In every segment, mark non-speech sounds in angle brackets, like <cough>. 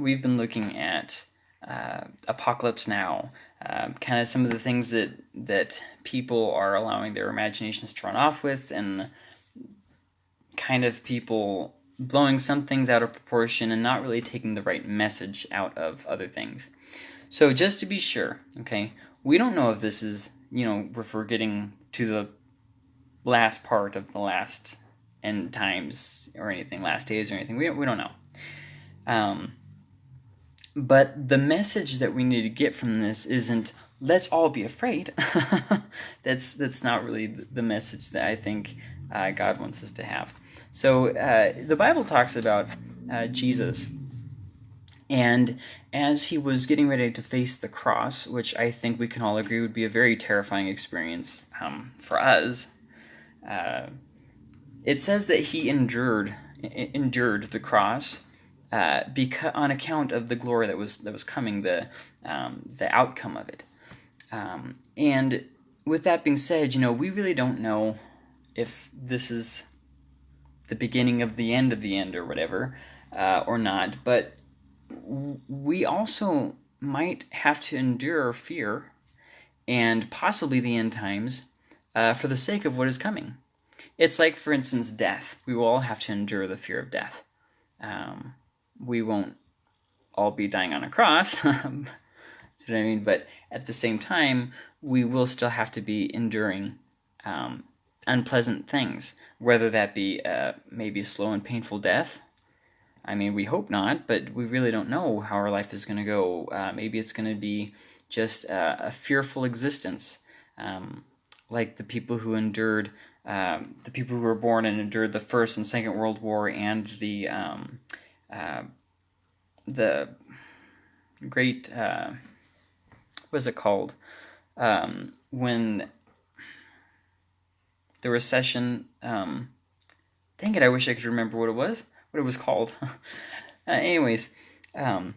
we've been looking at uh, Apocalypse Now, uh, kind of some of the things that that people are allowing their imaginations to run off with, and kind of people blowing some things out of proportion and not really taking the right message out of other things. So just to be sure, okay, we don't know if this is, you know, if we're getting to the last part of the last end times or anything, last days or anything. We, we don't know. Um, but the message that we need to get from this isn't let's all be afraid. <laughs> that's that's not really the message that I think uh, God wants us to have. So uh, the Bible talks about uh, Jesus, and as he was getting ready to face the cross, which I think we can all agree would be a very terrifying experience um, for us, uh, it says that he endured endured the cross uh, because on account of the glory that was that was coming, the um, the outcome of it. Um, and with that being said, you know, we really don't know if this is the beginning of the end of the end or whatever, uh, or not. But we also might have to endure fear and possibly the end times uh, for the sake of what is coming. It's like, for instance, death. We will all have to endure the fear of death. Um, we won't all be dying on a cross. <laughs> you know what I mean? But at the same time, we will still have to be enduring um, unpleasant things, whether that be uh, maybe a slow and painful death. I mean, we hope not, but we really don't know how our life is going to go. Uh, maybe it's going to be just uh, a fearful existence, um, like the people who endured, um, the people who were born and endured the First and Second World War and the um, uh, the great uh, what is it called? Um, when the recession um, dang it i wish i could remember what it was what it was called. <laughs> Uh, anyways um,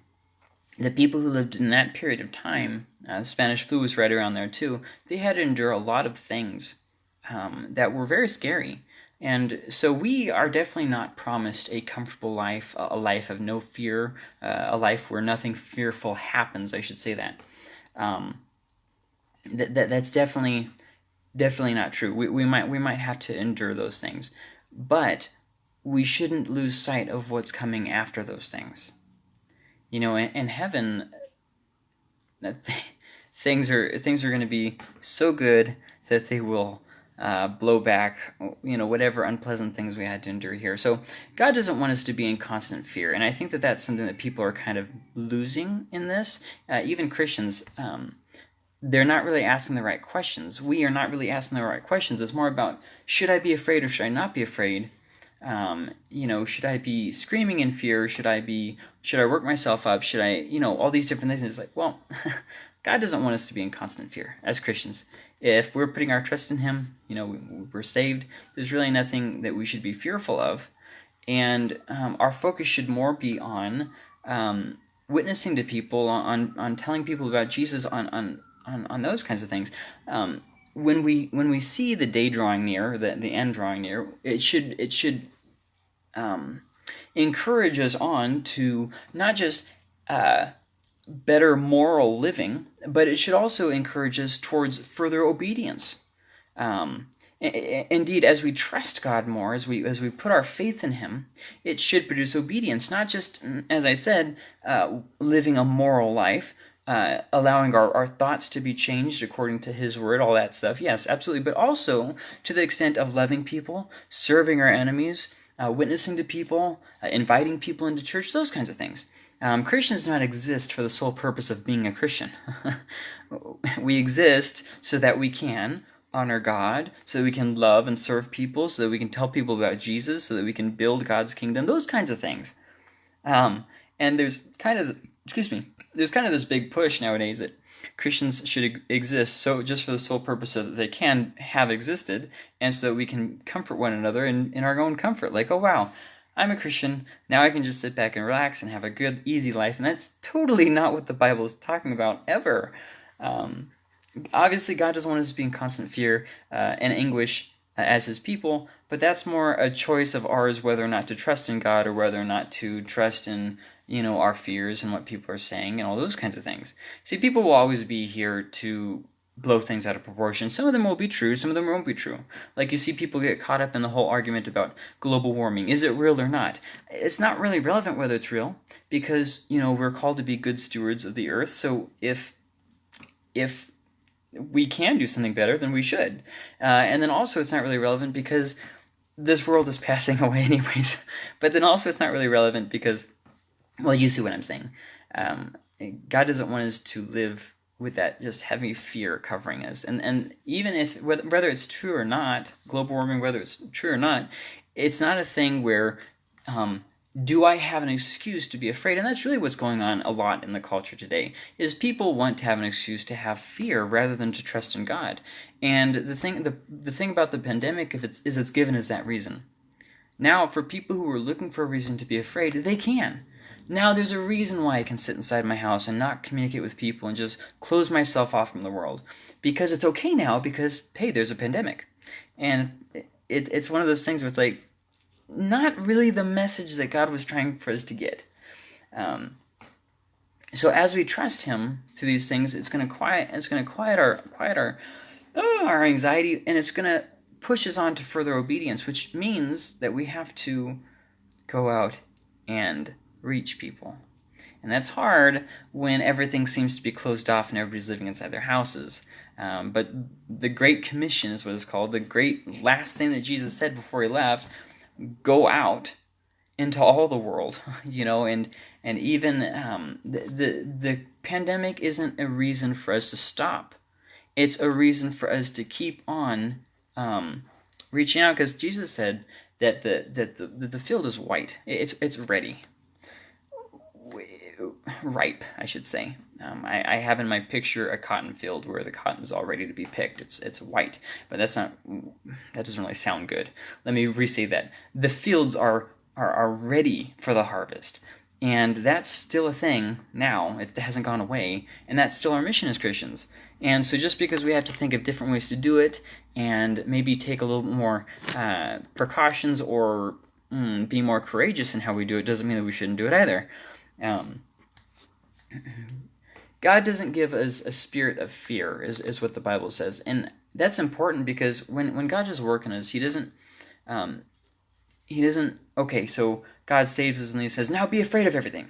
the people who lived in that period of time uh, spanish flu was right around there too they had to endure a lot of things um, that were very scary and so we are definitely not promised a comfortable life, a life of no fear, uh, a life where nothing fearful happens. I should say that. Um, that, that that's definitely definitely not true. We, we might we might have to endure those things, but we shouldn't lose sight of what's coming after those things. You know, in, in heaven, <laughs> things are things are going to be so good that they will uh, blowback, you know, whatever unpleasant things we had to endure here. So God doesn't want us to be in constant fear, and I think that that's something that people are kind of losing in this. Uh, even Christians, um, they're not really asking the right questions. We are not really asking the right questions. It's more about should I be afraid or should I not be afraid? Um, you know, should I be screaming in fear? Should I be? Should I work myself up? Should I? You know, all these different things. And it's like, well, <laughs> God doesn't want us to be in constant fear as Christians if we're putting our trust in Him, you know, we're saved, there's really nothing that we should be fearful of. And um, our focus should more be on um, witnessing to people, on, on telling people about Jesus, on, on, on, on those kinds of things. Um, when we when we see the day drawing near, the, the end drawing near, it should it should um, encourage us on to not just uh, better moral living, but it should also encourage us towards further obedience. Um, indeed, as we trust God more, as we as we put our faith in Him, it should produce obedience. Not just, as I said, uh, living a moral life, uh, allowing our, our thoughts to be changed according to His Word, all that stuff. Yes, absolutely. But also to the extent of loving people, serving our enemies, uh, witnessing to people, uh, inviting people into church, those kinds of things. Um, Christians do not exist for the sole purpose of being a Christian. <laughs> we exist so that we can honor God, so that we can love and serve people, so that we can tell people about Jesus, so that we can build God's kingdom, those kinds of things. Um, and there's kind of, excuse me, there's kind of this big push nowadays that Christians should exist so just for the sole purpose so that they can have existed, and so that we can comfort one another in, in our own comfort. Like, oh wow, I'm a Christian. Now I can just sit back and relax and have a good, easy life. And that's totally not what the Bible is talking about ever. Um, obviously, God doesn't want us to be in constant fear uh, and anguish uh, as His people, but that's more a choice of ours whether or not to trust in God or whether or not to trust in you know, our fears and what people are saying and all those kinds of things. See, people will always be here to blow things out of proportion. Some of them will be true, some of them won't be true. Like you see people get caught up in the whole argument about global warming. Is it real or not? It's not really relevant whether it's real because, you know, we're called to be good stewards of the earth. So if if we can do something better, then we should. Uh, and then also it's not really relevant because this world is <laughs> passing away anyways. but then also it's not really relevant because well, you see what I'm saying. Um, God doesn't want us to live with that just heavy fear covering us. And and even if whether it's true or not, global warming, whether it's true or not, it's not a thing where um, do I have an excuse to be afraid? And that's really what's going on a lot in the culture today. Is people want to have an excuse to have fear rather than to trust in God. And the thing the the thing about the pandemic if it's is it's given as that reason. Now, for people who are looking for a reason to be afraid, they can. Now there's a reason why I can sit inside my house and not communicate with people and just close myself off from the world. Because it's okay now because, hey, there's a pandemic. And it's, it's one of those things where it's like, not really the message that God was trying for us to get. Um, so as we trust Him through these things, it's going to quiet, it's going to quiet our, quiet our, oh, our anxiety, and it's going to push us on to further obedience, which means that we have to go out and reach people. And that's hard when everything seems to be closed off and everybody's living inside their houses. Um, but the Great Commission is what it's called. The great last thing that Jesus said before he left go out into all the world, <laughs> you know, and and even um, the, the the pandemic isn't a reason for us to stop. It's a reason for us to keep on um, reaching out because Jesus said that the that the, the field is white. It's it's ready ripe, I should say. Um, I, I, have in my picture a cotton field where the cotton is all ready to be picked. It's it's white, but that's not that doesn't really sound good. Let me re-say that the fields are are, are ready for the harvest, and that's still a thing now. It hasn't gone away, and that's still our mission as Christians. And so, just because we have to think of different ways to do it, and maybe take a little more uh, precautions or mm, be more courageous in how we do it, doesn't mean that we shouldn't do it either. Um, <clears throat> God doesn't give us a spirit of fear, is, is what the Bible says. And that's important because when, when God does work in us, He doesn't, um, He doesn't, okay, so God saves us and He says, now be afraid of everything.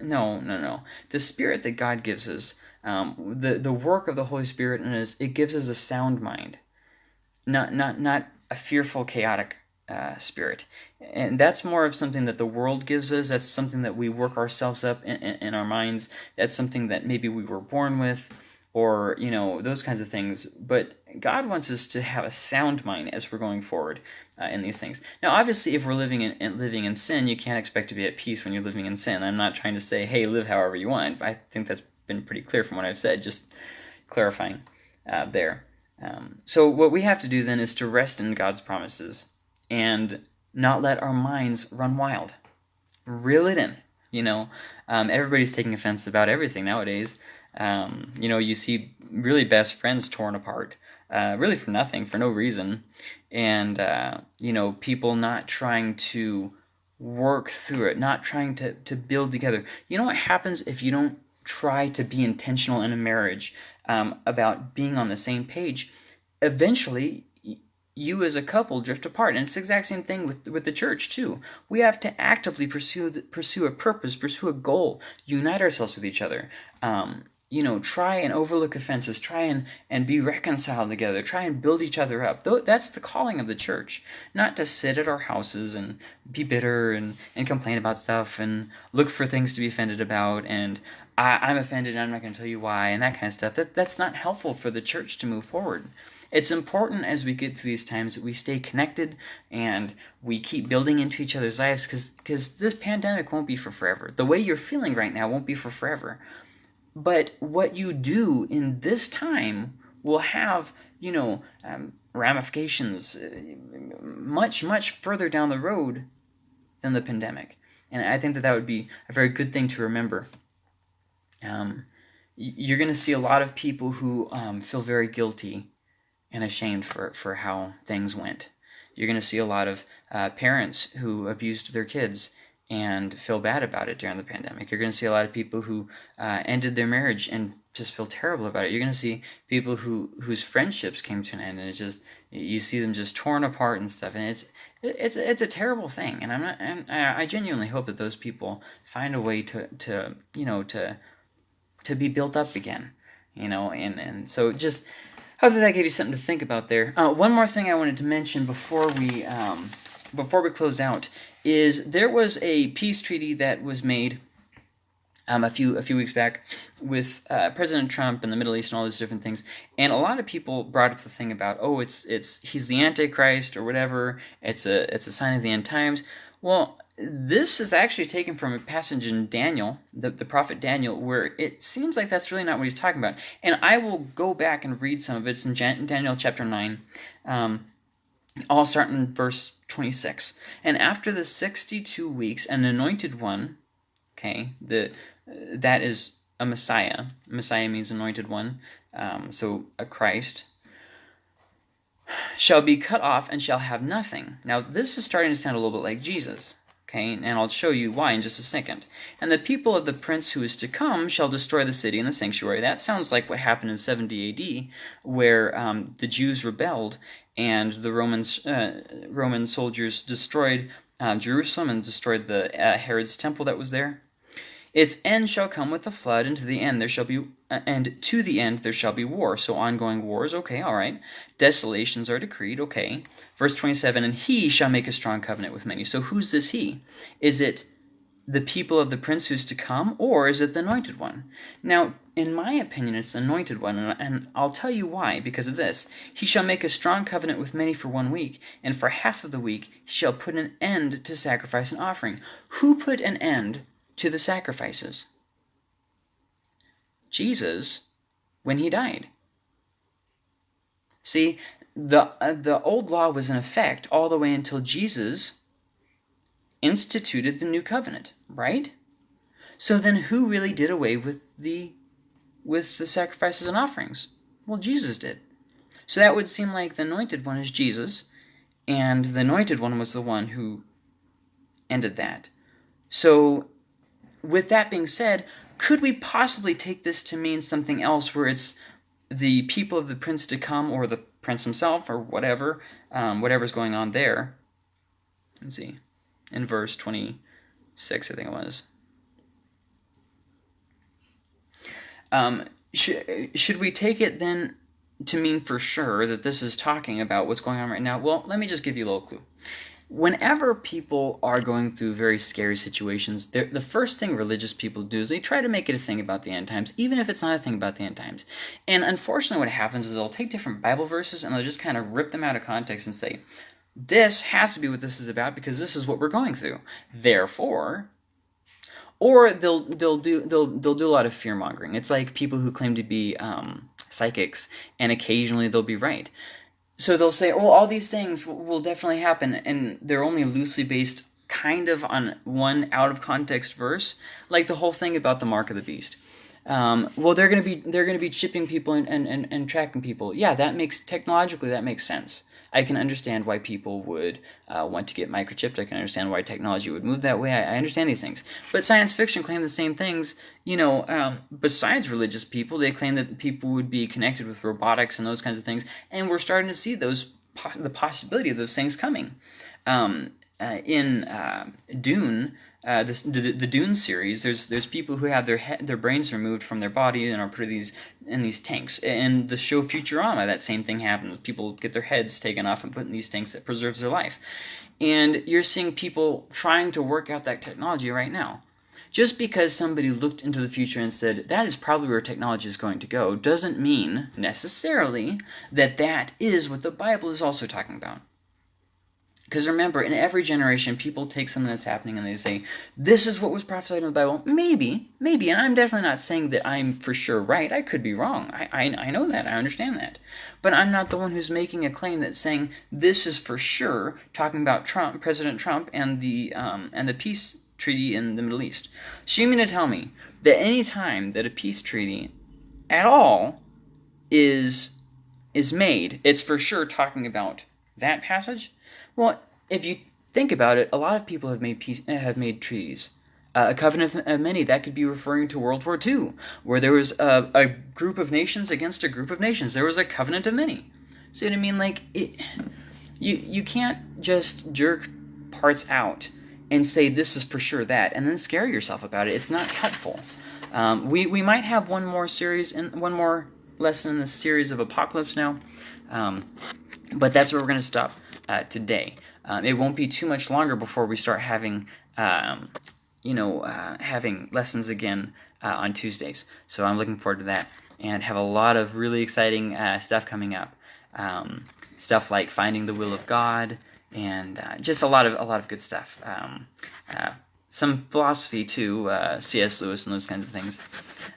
No, no, no. The spirit that God gives us, um, the, the work of the Holy Spirit in us, it gives us a sound mind, not, not, not a fearful, chaotic uh, spirit. And that's more of something that the world gives us. That's something that we work ourselves up in, in, in, our minds. That's something that maybe we were born with, or, you know, those kinds of things. But God wants us to have a sound mind as we're going forward uh, in these things. Now, obviously, if we're living in, in, living in sin, you can't expect to be at peace when you're living in sin. I'm not trying to say, hey, live however you want. I think that's been pretty clear from what I've said, just clarifying uh, there. Um, so, what we have to do then is to rest in God's promises and not let our minds run wild. Reel it in. You know, um, everybody's taking offense about everything nowadays. Um, you know, you see really best friends torn apart, uh, really for nothing, for no reason, and uh, you know, people not trying to work through it, not trying to to build together. You know what happens if you don't try to be intentional in a marriage um, about being on the same page? Eventually, you as a couple drift apart. And it's the exact same thing with with the church too. We have to actively pursue the, pursue a purpose, pursue a goal, unite ourselves with each other. Um, you know, try and overlook offenses, try and, and be reconciled together, try and build each other up. That's the calling of the church. Not to sit at our houses and be bitter and, and complain about stuff and look for things to be offended about and I, am offended and I'm not going to tell you why and that kind of stuff. That, that's not helpful for the church to move forward. It's important as we get through these times that we stay connected and we keep building into each other's lives because this pandemic won't be for forever. The way you're feeling right now won't be for forever. But what you do in this time will have, you know, um, ramifications uh, much, much further down the road than the pandemic. And I think that that would be a very good thing to remember. Um, you're going to see a lot of people who um, feel very guilty and ashamed for, for how things went. You're going to see a lot of uh, parents who abused their kids and feel bad about it during the pandemic. You're going to see a lot of people who uh, ended their marriage and just feel terrible about it. You're going to see people who whose friendships came to an end, and it just you see them just torn apart and stuff. And it's it's it's a terrible thing. And I'm not. And I genuinely hope that those people find a way to to you know to to be built up again. You know, and and so just hope that that gave you something to think about there. Uh, one more thing I wanted to mention before we um, before we close out is there was a peace treaty that was made um, a few a few weeks back with uh, President Trump and the Middle East and all these different things, and a lot of people brought up the thing about oh it's it's he's the Antichrist or whatever it's a it's a sign of the end times. Well, this is actually taken from a passage in Daniel, the, the prophet Daniel, where it seems like that's really not what he's talking about. And I will go back and read some of it. It's in Jan- Daniel chapter 9. Um, I'll start in verse 26. And after the 62 weeks, an anointed one, okay, the that is a Messiah. Messiah means anointed one, um, so a Christ, shall be cut off and shall have nothing. Now, this is starting to sound a little bit like Jesus. Okay, and I'll show you why in just a second. And the people of the prince who is to come shall destroy the city and the sanctuary. That sounds like what happened in 70 AD, where um, the Jews rebelled and the Romans, uh, Roman soldiers destroyed uh, Jerusalem and destroyed the uh, Herod's temple that was there. Its end shall come with the flood, and to the end there shall be, uh, and to the end there shall be war. So ongoing wars, okay, all right. Desolations are decreed, okay. Verse 27, and he shall make a strong covenant with many. So who's this he? Is it the people of the prince who's to come, or is it the anointed one? Now, in my opinion, it's the anointed one, and I'll tell you why, because of this. He shall make a strong covenant with many for one week, and for half of the week he shall put an end to sacrifice and offering. Who put an end to the sacrifices? Jesus, when he died. See, the, uh, the old law was in effect all the way until Jesus instituted the new covenant, right? So then who really did away with the with the sacrifices and offerings? Well, Jesus did. So that would seem like the anointed one is Jesus, and the anointed one was the one who ended that. So with that being said, could we possibly take this to mean something else where it's the people of the prince to come or the prince himself or whatever, um, whatever's going on there? Let's see in verse 26, I think it was. Um, should, should we take it then to mean for sure that this is talking about what's going on right now? Well, let me just give you a little clue. Whenever people are going through very scary situations, the first thing religious people do is they try to make it a thing about the end times, even if it's not a thing about the end times. And unfortunately, what happens is they'll take different Bible verses and they'll just kind of rip them out of context and say, this has to be what this is about because this is what we're going through. Therefore, or they'll they'll do they'll they'll do a lot of fear mongering. It's like people who claim to be um, psychics, and occasionally they'll be right. So they'll say, "Oh, all these things will definitely happen," and they're only loosely based, kind of on one out of context verse, like the whole thing about the mark of the beast. Um, well, they're gonna be they're gonna be chipping people and, and, and, and tracking people. Yeah, that makes technologically that makes sense. I can understand why people would uh, want to get microchipped. I can understand why technology would move that way. I, I understand these things. But science fiction claim the same things. You know, um, besides religious people, they claim that people would be connected with robotics and those kinds of things. And we're starting to see those the possibility of those things coming. Um, uh, in uh, Dune, uh, this, the, the Dune series, there's there's people who have their he- their brains removed from their body and are put in these in these tanks. In the show Futurama, that same thing happens. People get their heads taken off and put in these tanks that preserves their life. And you're seeing people trying to work out that technology right now. Just because somebody looked into the future and said that is probably where technology is going to go doesn't mean necessarily that that is what the Bible is also talking about. Because remember, in every generation, people take something that's happening and they say, this is what was prophesied in the Bible. Maybe, maybe, and I'm definitely not saying that I'm for sure right. I could be wrong. I, I, I know that. I understand that. But I'm not the one who's making a claim that's saying this is for sure, talking about Trump, President Trump, and the, um, and the peace treaty in the Middle East. So you mean to tell me that any time that a peace treaty at all is is made, it's for sure talking about that passage? Well, if you think about it. A lot of people have made peace, have made treaties. Uh, a covenant of many that could be referring to World War II, where there was a, a, group of nations against a group of nations. There was a covenant of many. See what I mean? Like it, you you can't just jerk parts out and say this is for sure that, and then scare yourself about it. It's not helpful. Um, we we might have one more series and one more lesson in this series of apocalypse now, um, but that's where we're going to stop uh, today. Um, it won't be too much longer before we start having um, you know, uh, having lessons again uh, on Tuesdays. So I'm looking forward to that and have a lot of really exciting uh, stuff coming up. Um, stuff like finding the will of God and uh, just a lot of a lot of good stuff. Um, uh, some philosophy too, C.S. Lewis and those kinds of things.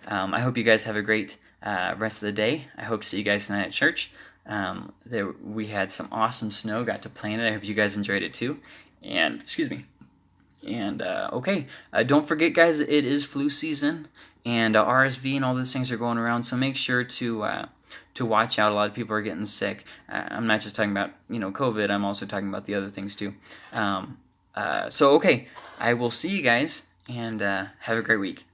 Um, I hope you guys have a great rest of the day. I hope to see you guys tonight at church. Um, there, we had some awesome snow. Got to play in it. I hope you guys enjoyed it too. And excuse me. And uh, okay, uh, don't forget, guys, it is flu season, and uh, RSV and all those things are going around. So make sure to uh, to watch out. A lot of people are getting sick. Uh, I'm not just talking about you know COVID. I'm also talking about the other things too. Um, uh, so okay, I will see you guys, and have a great week.